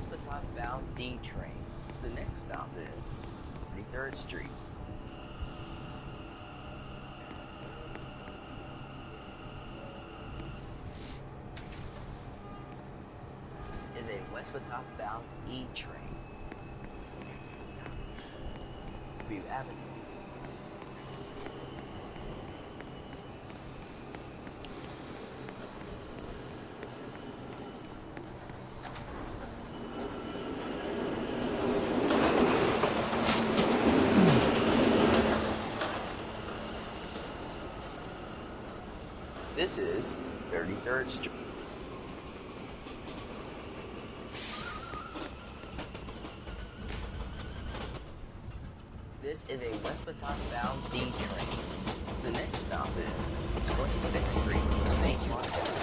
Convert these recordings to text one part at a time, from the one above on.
This is a West Baton bound D train. The next stop is 33rd Street. This is a West Baton bound E train. View Avenue. This is 33rd Street. This is a West Baton bound D train. The next stop is 26th Street, St. Martin.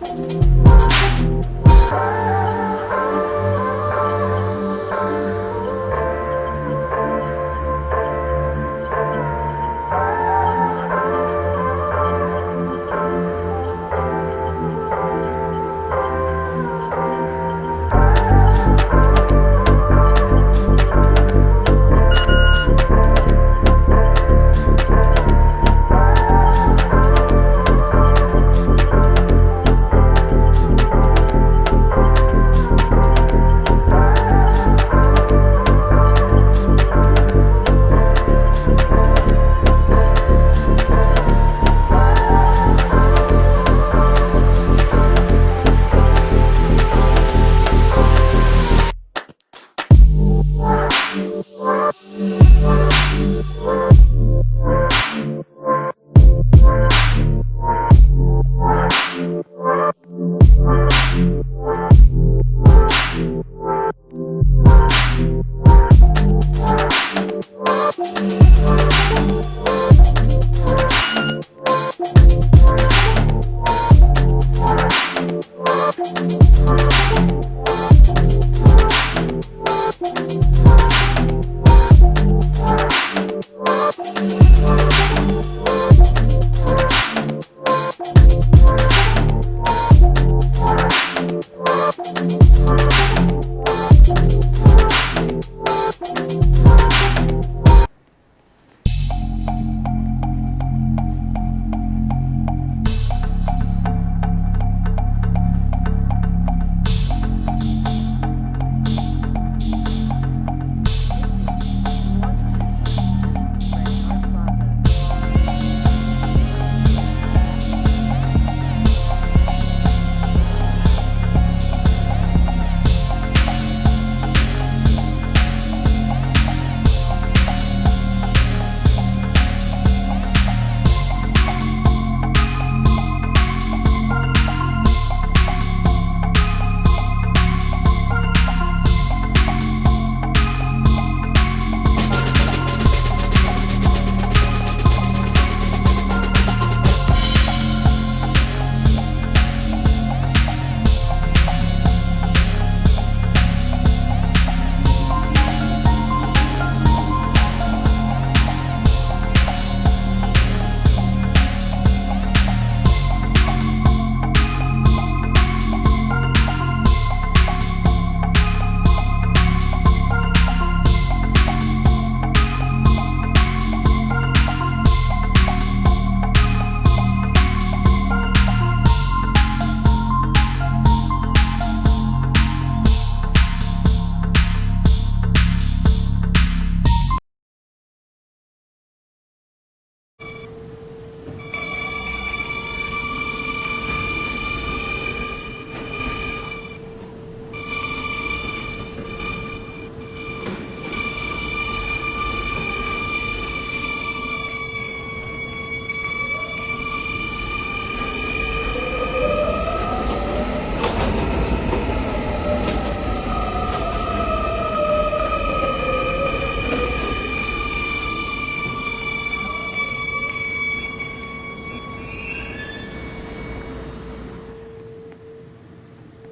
Bye.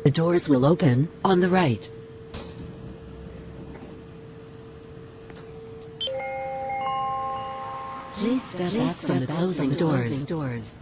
The doors will open on the right. Please step back from the closing doors.